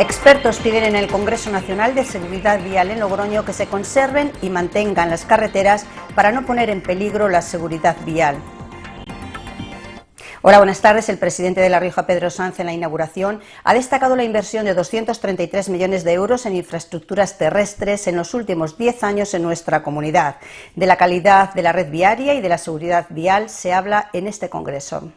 Expertos piden en el Congreso Nacional de Seguridad Vial en Logroño que se conserven y mantengan las carreteras para no poner en peligro la seguridad vial. Hola, buenas tardes. El presidente de La Rioja, Pedro Sanz, en la inauguración ha destacado la inversión de 233 millones de euros en infraestructuras terrestres en los últimos 10 años en nuestra comunidad. De la calidad de la red viaria y de la seguridad vial se habla en este congreso.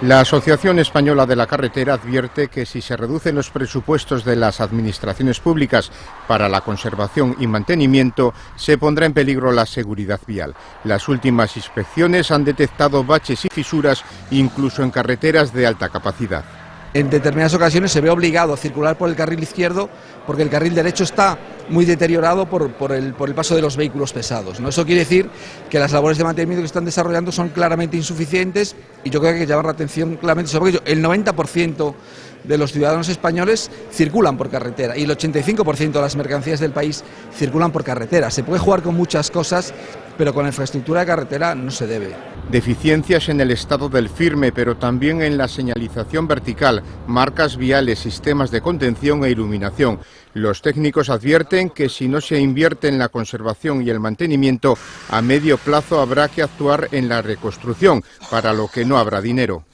La Asociación Española de la Carretera advierte que si se reducen los presupuestos de las administraciones públicas para la conservación y mantenimiento, se pondrá en peligro la seguridad vial. Las últimas inspecciones han detectado baches y fisuras incluso en carreteras de alta capacidad en determinadas ocasiones se ve obligado a circular por el carril izquierdo porque el carril derecho está muy deteriorado por, el, paso de los vehículos pesados. ¿no? Eso quiere decir que las labores de mantenimiento que están desarrollando son claramente insuficientes y yo creo que hay que llamar la atención claramente sobre ello. El 90% de los ciudadanos españoles circulan por carretera y el 85% de las mercancías del país circulan por carretera. Se puede jugar con muchas cosas, pero con la infraestructura de carretera no se debe. Deficiencias en el estado del firme, pero también en la señalización vertical, marcas viales, sistemas de contención e iluminación. Los técnicos advierten que si no se invierte en la conservación y el mantenimiento, a medio plazo habrá que actuar en la reconstrucción, para lo que no habrá dinero.